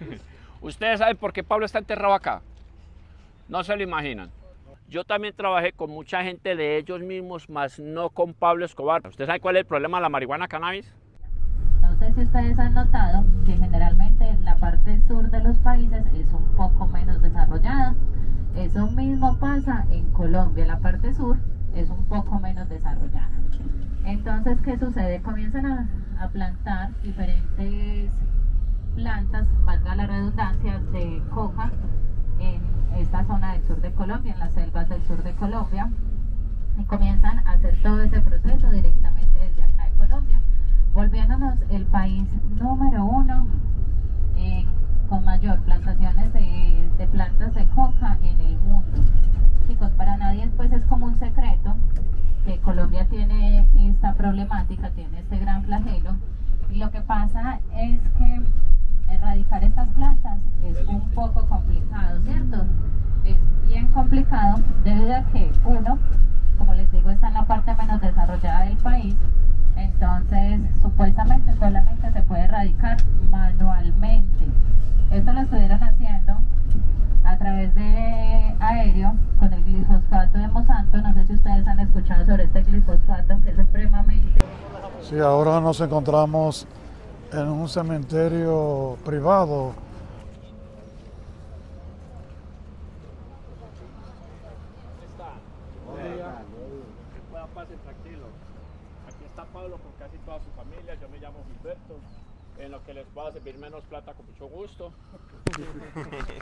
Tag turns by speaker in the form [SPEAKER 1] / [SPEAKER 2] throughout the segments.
[SPEAKER 1] ¿Ustedes saben por qué Pablo está enterrado acá? No se lo imaginan. Yo también trabajé con mucha gente de ellos mismos, más no con Pablo Escobar. ¿Usted sabe cuál es el problema de la marihuana cannabis?
[SPEAKER 2] No sé si ustedes han notado que generalmente la parte sur de los países es un poco menos desarrollada. Eso mismo pasa en Colombia, la parte sur es un poco menos desarrollada. Entonces, ¿qué sucede? Comienzan a, a plantar diferentes plantas, valga la redundancia, de coca en esta zona del sur de Colombia, en las selvas del sur de Colombia, y comienzan a hacer todo ese proceso directamente desde acá de Colombia, volviéndonos el país número uno eh, con mayor plantaciones de, de plantas de coca en el mundo. Chicos, para nadie pues es como un secreto que Colombia tiene esta problemática, tiene este gran flagelo, y lo que pasa es que erradicar estas plantas es un poco complicado, ¿cierto? Es bien complicado debido a que uno, como les digo, está en la parte menos desarrollada del país, entonces supuestamente solamente se puede erradicar manualmente. Esto lo estuvieron haciendo a través de aéreo con el glifosfato de Monsanto. No sé si ustedes han escuchado sobre este glifosfato que es supremamente...
[SPEAKER 3] Sí, ahora nos encontramos en un cementerio privado.
[SPEAKER 1] Aquí está Pablo con casi toda su familia. Yo me llamo Gilberto. En lo que les pueda servir menos plata con mucho gusto.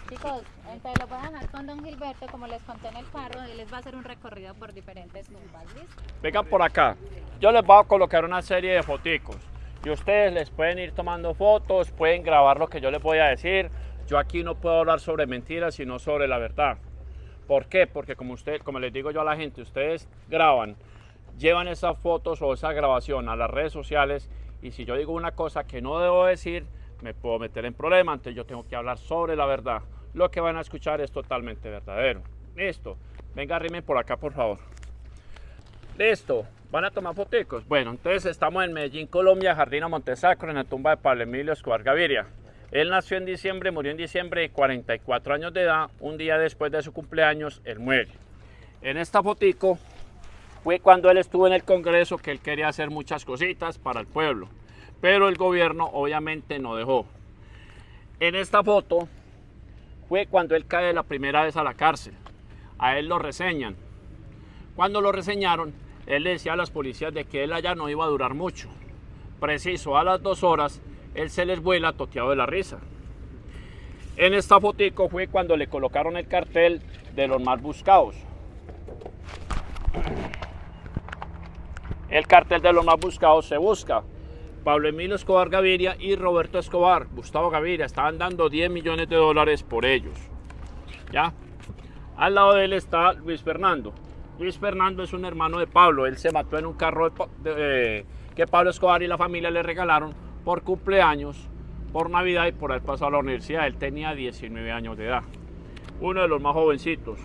[SPEAKER 2] Chicos, entonces lo van a dejar con don Gilberto, como les conté en el carro, él les va a hacer un recorrido por diferentes tumbas, ¿listo?
[SPEAKER 1] Vengan por acá. Yo les voy a colocar una serie de foticos. Y ustedes les pueden ir tomando fotos, pueden grabar lo que yo les voy a decir. Yo aquí no puedo hablar sobre mentiras, sino sobre la verdad. ¿Por qué? Porque como, usted, como les digo yo a la gente, ustedes graban, llevan esas fotos o esa grabación a las redes sociales y si yo digo una cosa que no debo decir, me puedo meter en problema, entonces yo tengo que hablar sobre la verdad. Lo que van a escuchar es totalmente verdadero. Listo. Venga, arrimen por acá, por favor. Listo. ¿Van a tomar fotos? Bueno, entonces estamos en Medellín, Colombia, Jardín Montesacro, en la tumba de Pablo Emilio Escobar Gaviria. Él nació en diciembre, murió en diciembre de 44 años de edad. Un día después de su cumpleaños, él muere. En esta fotico fue cuando él estuvo en el Congreso que él quería hacer muchas cositas para el pueblo. Pero el gobierno obviamente no dejó. En esta foto fue cuando él cae la primera vez a la cárcel. A él lo reseñan. Cuando lo reseñaron, él le decía a las policías de que él allá no iba a durar mucho. Preciso, a las dos horas, él se les vuela toteado de la risa. En esta fotico fue cuando le colocaron el cartel de los más buscados. El cartel de los más buscados se busca. Pablo Emilio Escobar Gaviria y Roberto Escobar, Gustavo Gaviria, estaban dando 10 millones de dólares por ellos. ¿Ya? Al lado de él está Luis Fernando. Luis Fernando es un hermano de Pablo. Él se mató en un carro de, que Pablo Escobar y la familia le regalaron por cumpleaños, por Navidad y por haber pasado a la universidad. Él tenía 19 años de edad. Uno de los más jovencitos.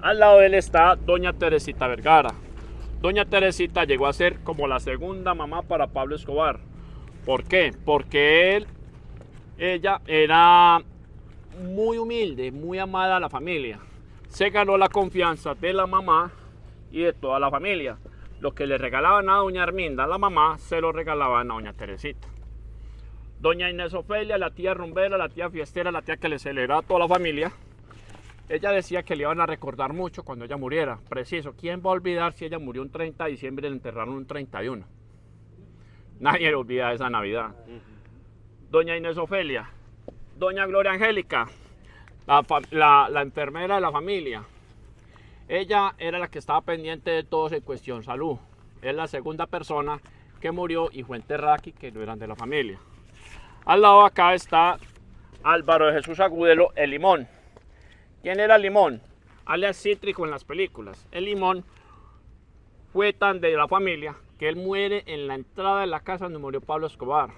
[SPEAKER 1] Al lado de él está doña Teresita Vergara. Doña Teresita llegó a ser como la segunda mamá para Pablo Escobar. ¿Por qué? Porque él, ella era muy humilde, muy amada a la familia. Se ganó la confianza de la mamá y de toda la familia. Lo que le regalaban a doña Arminda, la mamá, se lo regalaban a doña Teresita. Doña Inés Ofelia, la tía rumbera, la tía fiestera, la tía que le celebraba a toda la familia, ella decía que le iban a recordar mucho cuando ella muriera. Preciso, ¿quién va a olvidar si ella murió un 30 de diciembre y le enterraron un 31? Nadie le olvida esa Navidad. Doña Inés Ofelia, Doña Gloria Angélica, la, enfermera de la familia. Ella era la que estaba pendiente de todos en cuestión salud. Es la segunda persona que murió y fue enterrada aquí, que no eran de la familia. Al lado acá está Álvaro de Jesús Agudelo, el limón. ¿Quién era Limón? Alias Cítrico en las películas. El Limón fue tan de la familia que él muere en la entrada de la casa donde murió Pablo Escobar.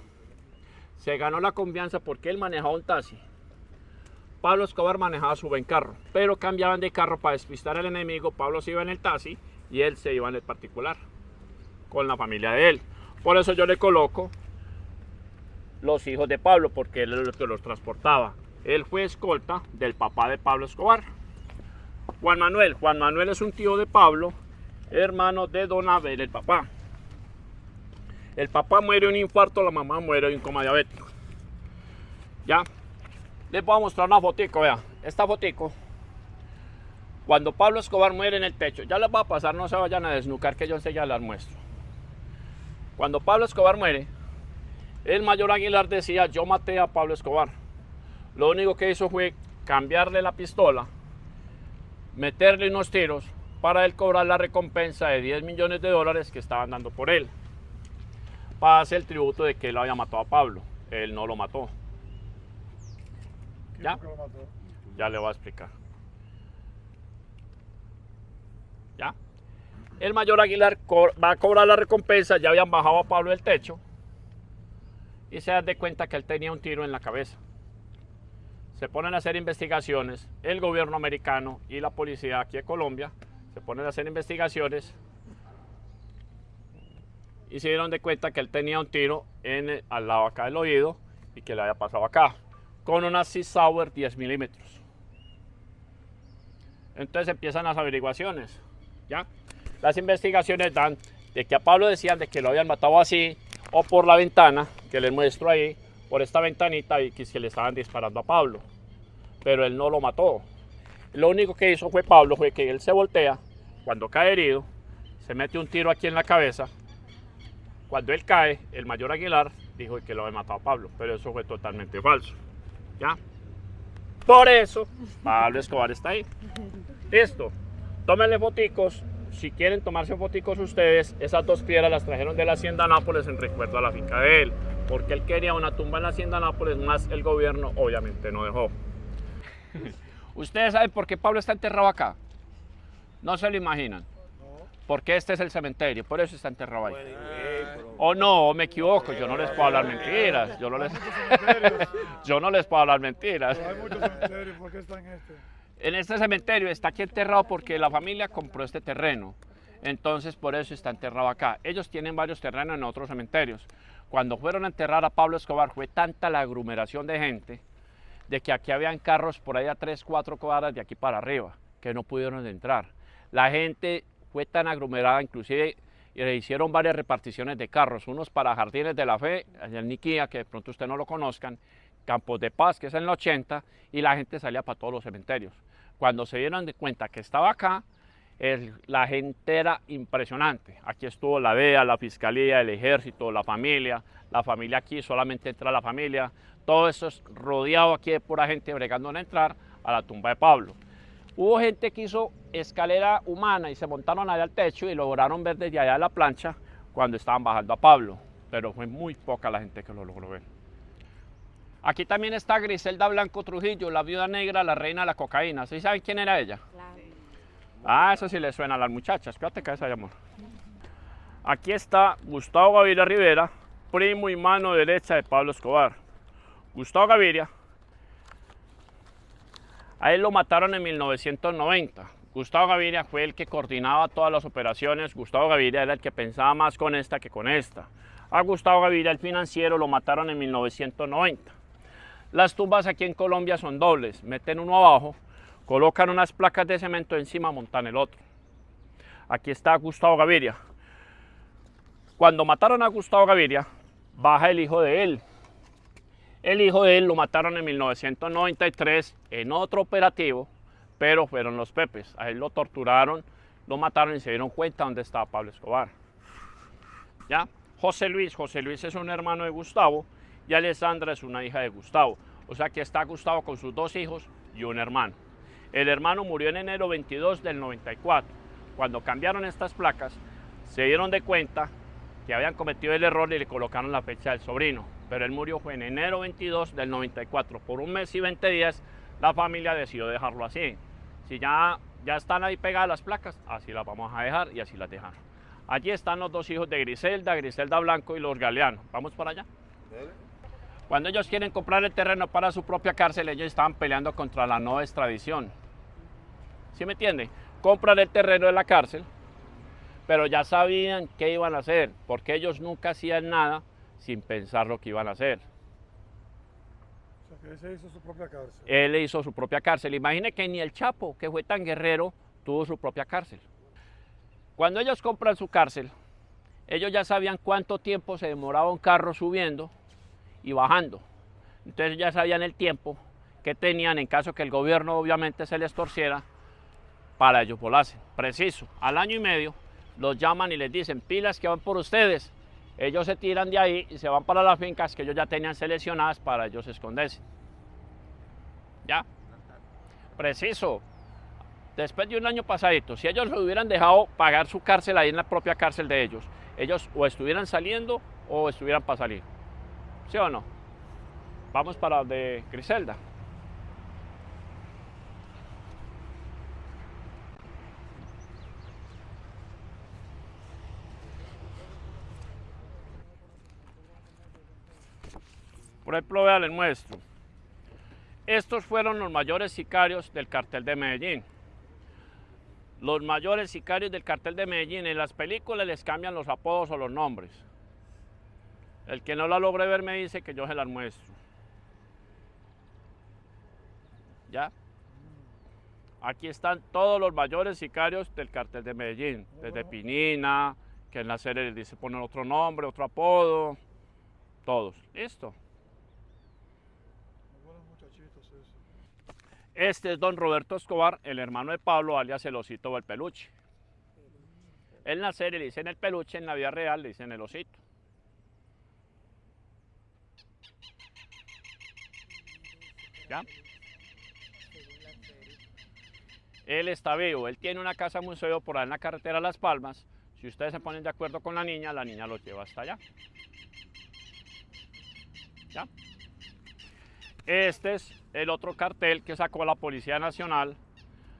[SPEAKER 1] Se ganó la confianza porque él manejaba un taxi. Pablo Escobar manejaba su buen carro, pero cambiaban de carro para despistar al enemigo. Pablo se iba en el taxi y él se iba en el particular con la familia de él. Por eso yo le coloco los hijos de Pablo, porque él es el que los transportaba. Él fue escolta del papá de Pablo Escobar. Juan Manuel. Juan Manuel es un tío de Pablo, hermano de Don Abel, el papá. El papá muere de un infarto, la mamá muere de un coma diabético. ¿Ya? Les voy a mostrar una fotico, vea. Esta fotico. Cuando Pablo Escobar muere en el techo, ya les va a pasar, no se vayan a desnucar que yo enseguida las muestro. Cuando Pablo Escobar muere, el mayor Aguilar decía, yo maté a Pablo Escobar. Lo único que hizo fue cambiarle la pistola, meterle unos tiros para él cobrar la recompensa de 10 millones de dólares que estaban dando por él. Para hacer el tributo de que él había matado a Pablo. Él no lo mató. ¿Ya? Ya le voy a explicar. ¿Ya? El mayor Aguilar va a cobrar la recompensa, ya habían bajado a Pablo del techo y se dan de cuenta que él tenía un tiro en la cabeza. Se ponen a hacer investigaciones, el gobierno americano y la policía aquí de Colombia se ponen a hacer investigaciones y se dieron de cuenta que él tenía un tiro en el- al lado acá del oído y que le había pasado acá con una Sauer 10 milímetros. Entonces empiezan las averiguaciones, ¿ya? Las investigaciones dan de que a Pablo decían de que lo habían matado así o por la ventana, que les muestro ahí, por esta ventanita y que le estaban disparando a Pablo. Pero él no lo mató. Lo único que hizo fue Pablo fue que él se voltea, cuando cae herido, se mete un tiro aquí en la cabeza. Cuando él cae, el mayor Aguilar dijo que lo había matado a Pablo, pero eso fue totalmente falso. ¿Ya? Por eso, Pablo Escobar está ahí. Listo. Tómenle foticos. Si quieren tomarse foticos ustedes, esas dos piedras las trajeron de la Hacienda Nápoles en recuerdo a la finca de él. Porque él quería una tumba en la Hacienda Nápoles, más el gobierno obviamente no dejó. ¿Ustedes saben por qué Pablo está enterrado acá? No se lo imaginan. Porque este es el cementerio, por eso está enterrado ahí. O no, me equivoco, yo no les puedo hablar mentiras. Yo no les, yo no les puedo hablar mentiras.
[SPEAKER 3] Pero hay muchos cementerios, ¿por qué está en este?
[SPEAKER 1] En este cementerio está aquí enterrado porque la familia compró este terreno. Entonces por eso está enterrado acá. Ellos tienen varios terrenos en otros cementerios. Cuando fueron a enterrar a Pablo Escobar fue tanta la aglomeración de gente de que aquí habían carros por ahí a 3, 4 cuadras de aquí para arriba que no pudieron entrar. La gente fue tan aglomerada, inclusive y le hicieron varias reparticiones de carros, unos para Jardines de la Fe, en Niquía, que de pronto usted no lo conozcan, Campos de Paz, que es en el 80, y la gente salía para todos los cementerios. Cuando se dieron de cuenta que estaba acá, el- la gente era impresionante. Aquí estuvo la DEA, la Fiscalía, el Ejército, la familia. La familia aquí solamente entra la familia. Todo eso es rodeado aquí de pura gente bregando en entrar a la tumba de Pablo. Hubo gente que hizo escalera humana y se montaron allá al techo y lograron ver desde allá la plancha cuando estaban bajando a Pablo, pero fue muy poca la gente que lo logró ver. Aquí también está Griselda Blanco Trujillo, la viuda negra, la reina de la cocaína. ¿Sí saben quién era ella? Ah, eso sí le suena a las muchachas. Espérate que esa amor. Aquí está Gustavo Gaviria Rivera, primo y mano derecha de Pablo Escobar. Gustavo Gaviria a él lo mataron en 1990. Gustavo Gaviria fue el que coordinaba todas las operaciones. Gustavo Gaviria era el que pensaba más con esta que con esta. A Gustavo Gaviria, el financiero, lo mataron en 1990. Las tumbas aquí en Colombia son dobles. Meten uno abajo, colocan unas placas de cemento encima, montan el otro. Aquí está Gustavo Gaviria. Cuando mataron a Gustavo Gaviria, baja el hijo de él, el hijo de él lo mataron en 1993 en otro operativo, pero fueron los Pepes. A él lo torturaron, lo mataron y se dieron cuenta dónde estaba Pablo Escobar. ¿Ya? José Luis, José Luis es un hermano de Gustavo y Alessandra es una hija de Gustavo. O sea que está Gustavo con sus dos hijos y un hermano. El hermano murió en enero 22 del 94. Cuando cambiaron estas placas, se dieron de cuenta que habían cometido el error y le colocaron la fecha del sobrino. Pero él murió fue en enero 22 del 94. Por un mes y 20 días la familia decidió dejarlo así. Si ya, ya están ahí pegadas las placas, así las vamos a dejar y así las dejaron. Allí están los dos hijos de Griselda, Griselda Blanco y los Galeano. ¿Vamos para allá? Cuando ellos quieren comprar el terreno para su propia cárcel, ellos estaban peleando contra la no extradición. ¿Sí me entiende? Compran el terreno de la cárcel, pero ya sabían qué iban a hacer, porque ellos nunca hacían nada sin pensar lo que iban a hacer.
[SPEAKER 3] O sea, que él se hizo su propia cárcel.
[SPEAKER 1] Él hizo su propia cárcel. Imagine que ni el Chapo, que fue tan guerrero, tuvo su propia cárcel. Cuando ellos compran su cárcel, ellos ya sabían cuánto tiempo se demoraba un carro subiendo y bajando. Entonces ya sabían el tiempo que tenían en caso que el gobierno obviamente se les torciera para ellos volasen. Preciso, al año y medio los llaman y les dicen pilas que van por ustedes. Ellos se tiran de ahí y se van para las fincas que ellos ya tenían seleccionadas para ellos esconderse. ¿Ya? Preciso. Después de un año pasadito, si ellos lo hubieran dejado pagar su cárcel ahí en la propia cárcel de ellos, ellos o estuvieran saliendo o estuvieran para salir. ¿Sí o no? Vamos para de Griselda. Por ejemplo, vean, les muestro. Estos fueron los mayores sicarios del cartel de Medellín. Los mayores sicarios del cartel de Medellín en las películas les cambian los apodos o los nombres. El que no la logre ver me dice que yo se las muestro. ¿Ya? Aquí están todos los mayores sicarios del cartel de Medellín. Desde Pinina, que en la serie les dice poner otro nombre, otro apodo. Todos. Listo. Este es don Roberto Escobar, el hermano de Pablo, alias el osito o el peluche. En la serie le dicen el peluche, en la vida real le dicen el osito. ¿Ya? Él está vivo, él tiene una casa museo por ahí en la carretera Las Palmas. Si ustedes se ponen de acuerdo con la niña, la niña los lleva hasta allá. ¿Ya? Este es el otro cartel que sacó la Policía Nacional.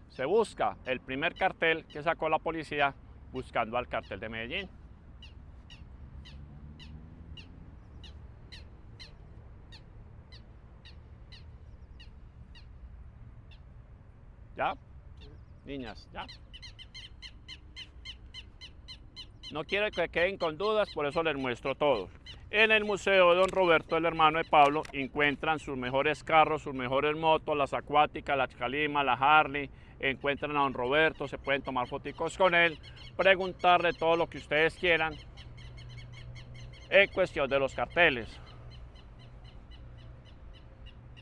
[SPEAKER 1] Se busca el primer cartel que sacó la policía buscando al cartel de Medellín. ¿Ya? Niñas, ¿ya? No quiero que queden con dudas, por eso les muestro todo. En el Museo de Don Roberto, el hermano de Pablo, encuentran sus mejores carros, sus mejores motos, las acuáticas, las Calima, la Harley, encuentran a Don Roberto, se pueden tomar fotos con él, preguntarle todo lo que ustedes quieran en cuestión de los carteles.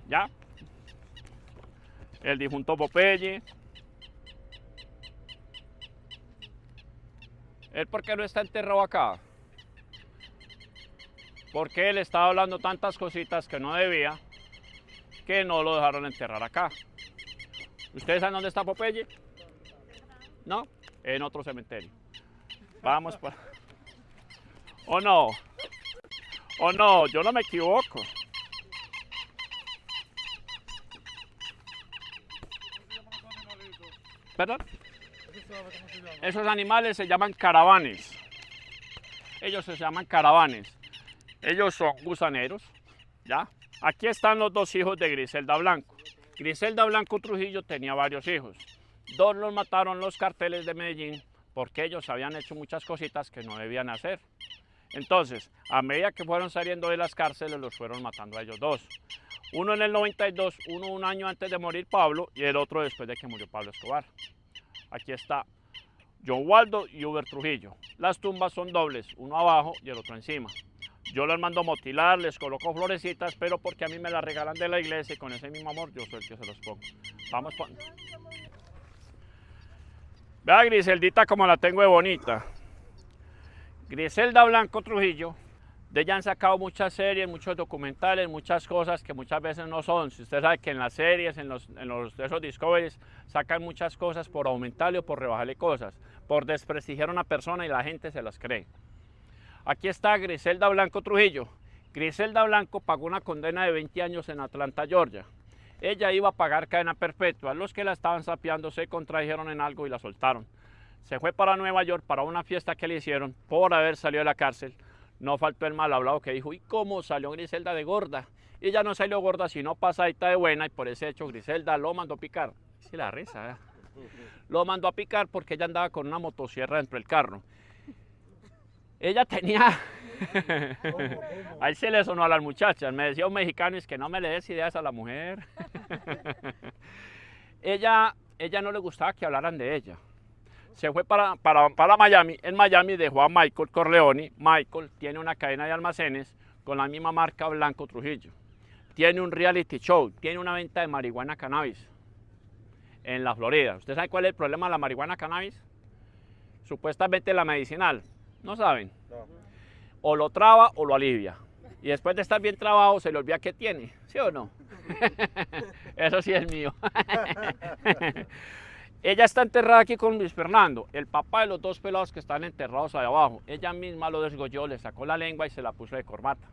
[SPEAKER 1] ¿Ya? El difunto Popeye. ¿Él por qué no está enterrado acá? Porque él estaba hablando tantas cositas que no debía, que no lo dejaron enterrar acá. ¿Ustedes saben dónde está Popeye? ¿No? En otro cementerio. Vamos para... ¿O no? ¿O no? Yo no me equivoco. ¿Perdón? Esos animales se llaman caravanes. Ellos se llaman caravanes. Ellos son gusaneros, ¿ya? Aquí están los dos hijos de Griselda Blanco. Griselda Blanco Trujillo tenía varios hijos. Dos los mataron los carteles de Medellín porque ellos habían hecho muchas cositas que no debían hacer. Entonces, a medida que fueron saliendo de las cárceles, los fueron matando a ellos dos. Uno en el 92, uno un año antes de morir Pablo y el otro después de que murió Pablo Escobar. Aquí está John Waldo y Uber Trujillo. Las tumbas son dobles, uno abajo y el otro encima. Yo les mando motilar, les coloco florecitas, pero porque a mí me las regalan de la iglesia y con ese mismo amor yo soy el que se los pongo. Vamos. Vea Griseldita como la tengo de bonita. Griselda Blanco Trujillo. De ella han sacado muchas series, muchos documentales, muchas cosas que muchas veces no son. Si usted sabe que en las series, en los, en los esos discoveries, sacan muchas cosas por aumentarle o por rebajarle cosas, por desprestigiar a una persona y la gente se las cree. Aquí está Griselda Blanco Trujillo. Griselda Blanco pagó una condena de 20 años en Atlanta, Georgia. Ella iba a pagar cadena perpetua. Los que la estaban sapeando se contrajeron en algo y la soltaron. Se fue para Nueva York para una fiesta que le hicieron por haber salido de la cárcel. No faltó el mal hablado que dijo, ¿y cómo salió Griselda de gorda? Y ella no salió gorda, sino pasadita de buena y por ese hecho Griselda lo mandó a picar. Sí, la risa. Lo mandó a picar porque ella andaba con una motosierra dentro del carro. Ella tenía, Ahí se le sonó a las muchachas. Me decía un mexicano, es que no me le des ideas a la mujer. ella, ella no le gustaba que hablaran de ella. Se fue para, para, para Miami. En Miami dejó a Michael Corleone. Michael tiene una cadena de almacenes con la misma marca Blanco Trujillo. Tiene un reality show, tiene una venta de marihuana cannabis en la Florida. ¿Usted sabe cuál es el problema de la marihuana cannabis? Supuestamente la medicinal. ¿No saben? O lo traba o lo alivia. Y después de estar bien trabado se le olvida qué tiene. ¿Sí o no? Eso sí es mío. Ella está enterrada aquí con Luis Fernando, el papá de los dos pelados que están enterrados ahí abajo. Ella misma lo desgolló, le sacó la lengua y se la puso de corbata.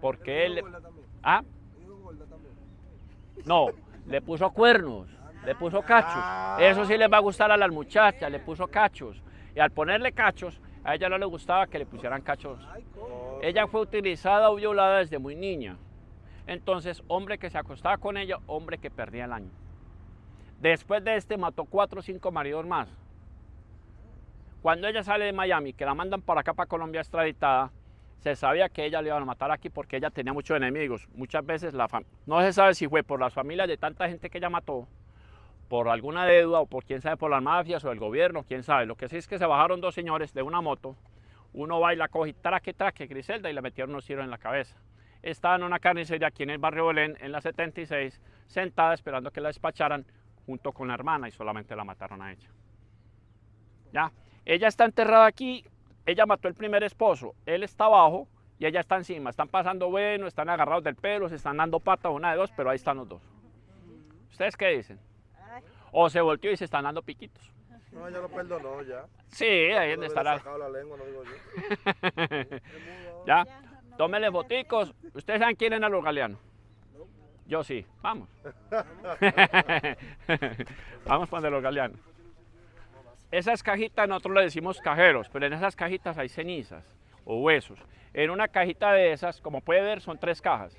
[SPEAKER 1] Porque él... ¿Ah? No, le puso cuernos, le puso cachos. Eso sí les va a gustar a las muchachas, le puso cachos. Y al ponerle cachos, a ella no le gustaba que le pusieran cachos. Ella fue utilizada o violada desde muy niña. Entonces, hombre que se acostaba con ella, hombre que perdía el año. Después de este mató cuatro o cinco maridos más. Cuando ella sale de Miami, que la mandan para acá, para Colombia extraditada, se sabía que ella le iban a matar aquí porque ella tenía muchos enemigos. Muchas veces la no se sabe si fue por las familias de tanta gente que ella mató, por alguna deuda o por quién sabe, por las mafias o el gobierno, quién sabe. Lo que sí es que se bajaron dos señores de una moto, uno va y la coge traque, traque, Griselda, y le metieron unos tiros en la cabeza. Estaba en una carnicería aquí en el barrio Belén, en la 76, sentada esperando que la despacharan junto con la hermana y solamente la mataron a ella. ¿Ya? Ella está enterrada aquí ella mató el primer esposo, él está abajo y ella está encima. Están pasando bueno, están agarrados del pelo, se están dando patas una de dos, pero ahí están los dos. ¿Ustedes qué dicen? O se volteó y se están dando piquitos.
[SPEAKER 4] No, ya lo perdonó, ya.
[SPEAKER 1] Sí, ahí donde estará.
[SPEAKER 4] la lengua, no digo yo.
[SPEAKER 1] ya, tómenle boticos. ¿Ustedes saben quién es a los galeanos? Yo sí, vamos. vamos para los galeanos. Esas cajitas nosotros le decimos cajeros, pero en esas cajitas hay cenizas o huesos. En una cajita de esas, como puede ver, son tres cajas.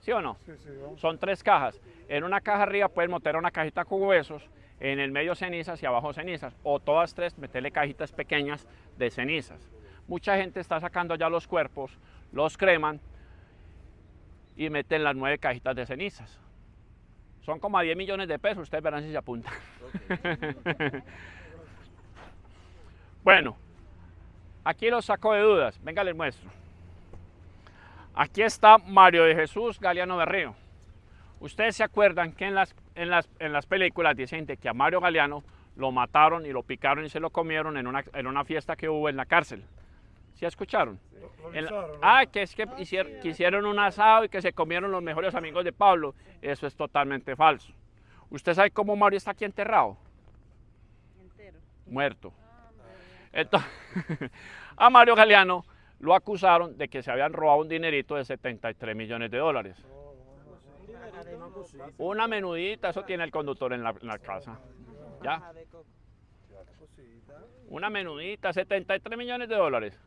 [SPEAKER 1] ¿Sí o no?
[SPEAKER 3] Sí, sí,
[SPEAKER 1] son tres cajas. En una caja arriba pueden meter una cajita con huesos, en el medio cenizas y abajo cenizas. O todas tres meterle cajitas pequeñas de cenizas. Mucha gente está sacando ya los cuerpos, los creman y meten las nueve cajitas de cenizas. Son como a 10 millones de pesos, ustedes verán si se apuntan. Bueno, aquí lo saco de dudas. Venga, les muestro. Aquí está Mario de Jesús Galeano Berrío. Ustedes se acuerdan que en las, en las, en las películas dicen que a Mario Galeano lo mataron y lo picaron y se lo comieron en una, en una fiesta que hubo en la cárcel. ¿Sí escucharon? ah, que es que hicieron, un asado y que se comieron los mejores amigos de Pablo. Eso es totalmente falso. ¿Usted sabe cómo Mario está aquí enterrado? Entero. Muerto. Entonces, a Mario Galeano lo acusaron de que se habían robado un dinerito de 73 millones de dólares. Una menudita, eso tiene el conductor en la, casa. ¿Ya? Una menudita, 73 millones de dólares.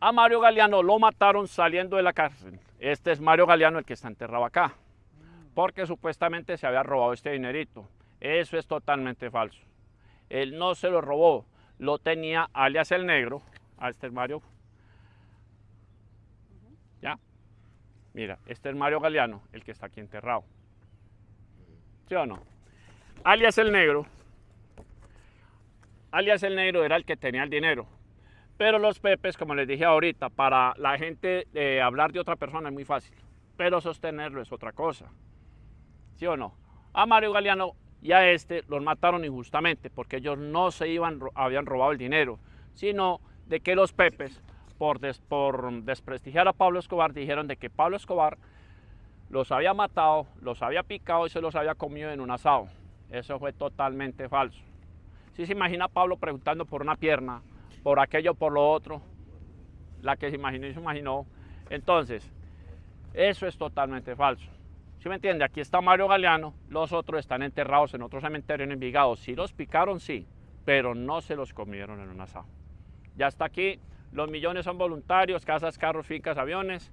[SPEAKER 1] A Mario Galeano lo mataron saliendo de la cárcel. Este es Mario Galeano el que está enterrado acá. Porque supuestamente se había robado este dinerito. Eso es totalmente falso. Él no se lo robó lo tenía alias el negro, a este es Mario. ¿Ya? Mira, este es Mario Galeano, el que está aquí enterrado. ¿Sí o no? Alias el negro. Alias el negro era el que tenía el dinero. Pero los pepes, como les dije ahorita, para la gente eh, hablar de otra persona es muy fácil. Pero sostenerlo es otra cosa. ¿Sí o no? A Mario Galeano y a este los mataron injustamente porque ellos no se iban, habían robado el dinero, sino de que los pepes, por, desprestigiar a Pablo Escobar, dijeron de que Pablo Escobar los había matado, los había picado y se los había comido en un asado. Eso fue totalmente falso. Si se imagina Pablo preguntando por una pierna, por aquello, por lo otro, la que se imaginó y se imaginó. Entonces, eso es totalmente falso. ¿Sí me entiende? Aquí está Mario Galeano, los otros están enterrados en otro cementerio en Envigado. Si los picaron, sí, pero no se los comieron en un asado. Ya está aquí, los millones son voluntarios, casas, carros, fincas, aviones.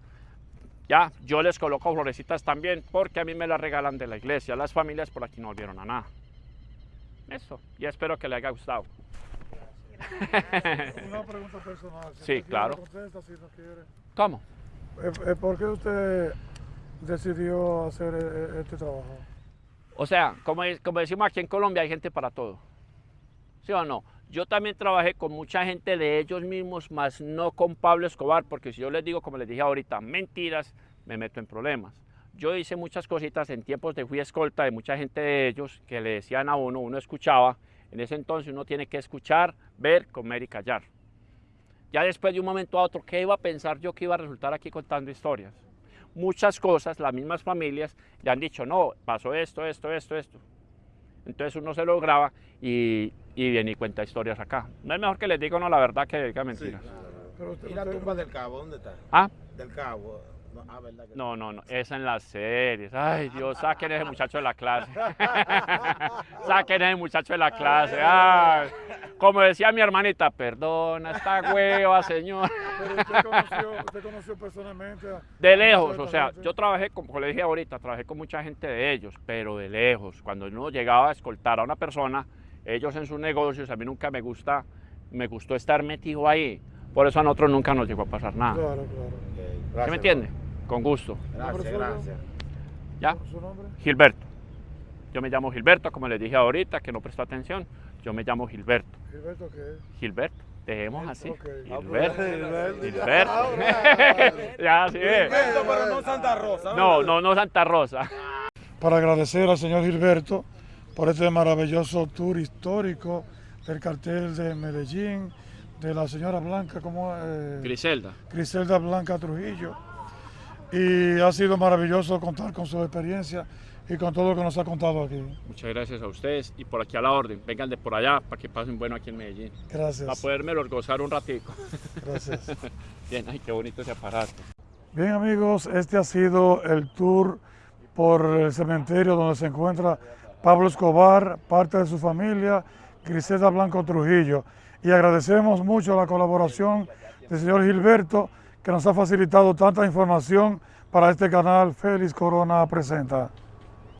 [SPEAKER 1] Ya, yo les coloco florecitas también porque a mí me las regalan de la iglesia. Las familias por aquí no volvieron a nada. Eso, y espero que les haya gustado.
[SPEAKER 3] Una pregunta personal. si
[SPEAKER 1] Sí, claro.
[SPEAKER 3] contesta, si no quiere.
[SPEAKER 1] ¿Cómo?
[SPEAKER 3] Eh, eh, ¿Por qué usted decidió hacer eh, este trabajo?
[SPEAKER 1] O sea, como, es- como decimos aquí en Colombia, hay gente para todo. ¿Sí o no? Yo también trabajé con mucha gente de ellos mismos, más no con Pablo Escobar, porque si yo les digo, como les dije ahorita, mentiras, me meto en problemas. Yo hice muchas cositas en tiempos de fui escolta de mucha gente de ellos que le decían a uno, uno escuchaba. En ese entonces uno tiene que escuchar, ver, comer y callar. Ya después de un momento a otro, ¿qué iba a pensar yo que iba a resultar aquí contando historias? Muchas cosas, las mismas familias le han dicho, no, pasó esto, esto, esto, esto. Entonces uno se lo graba y, y viene y cuenta historias acá. No es mejor que les diga no la verdad que diga mentiras.
[SPEAKER 3] Pero usted-
[SPEAKER 5] ¿Y la tumba del cabo dónde está?
[SPEAKER 1] ¿Ah?
[SPEAKER 5] Del cabo. No, ah, ¿verdad que
[SPEAKER 1] No, no, no, esa en las series. Ay, Dios, saquen ese muchacho de la clase. saquen ese muchacho de la clase. Ay, como decía mi hermanita, perdona esta hueva, señor.
[SPEAKER 3] pero usted conoció, usted conoció personalmente a...
[SPEAKER 1] De
[SPEAKER 3] a
[SPEAKER 1] lejos, o sea, yo trabajé, como le dije ahorita, trabajé con mucha gente de ellos, pero de lejos. Cuando uno llegaba a escoltar a una persona, ellos en sus negocios, a mí nunca me gusta, me gustó estar metido ahí. Por eso a nosotros nunca nos llegó a pasar nada.
[SPEAKER 3] Claro, claro.
[SPEAKER 5] Ok,
[SPEAKER 1] ¿Sí
[SPEAKER 5] gracias,
[SPEAKER 1] me entiende? Con gusto.
[SPEAKER 5] Gracias, gracias.
[SPEAKER 1] ¿Ya?
[SPEAKER 3] ¿Su nombre?
[SPEAKER 1] Gilberto. Yo me llamo Gilberto, como les dije ahorita, que no prestó atención. Yo me llamo Gilberto.
[SPEAKER 3] Gilberto, ¿qué es?
[SPEAKER 1] Gilberto. Dejemos así.
[SPEAKER 3] Ok.
[SPEAKER 1] Gilberto.
[SPEAKER 4] Gilberto.
[SPEAKER 1] Gilberto. ya, sí. es.
[SPEAKER 5] pero no Santa Rosa.
[SPEAKER 1] No, no, no Santa Rosa.
[SPEAKER 3] Para agradecer al señor Gilberto por este maravilloso tour histórico del cartel de Medellín, de la señora Blanca, como eh,
[SPEAKER 1] Griselda.
[SPEAKER 3] Griselda Blanca Trujillo. Y ha sido maravilloso contar con su experiencia y con todo lo que nos ha contado aquí.
[SPEAKER 1] Muchas gracias a ustedes y por aquí a la orden. Vengan de por allá para que pasen bueno aquí en Medellín. Para
[SPEAKER 3] Gracias.
[SPEAKER 1] podérmelos gozar un ratico.
[SPEAKER 3] Gracias.
[SPEAKER 1] Bien, ay, qué bonito ese aparato.
[SPEAKER 3] Bien amigos, este ha sido el tour por el cementerio donde se encuentra Pablo Escobar, parte de su familia, Griselda Blanco Trujillo. Y agradecemos mucho la colaboración del señor Gilberto que nos ha facilitado tanta información para este canal Félix Corona Presenta.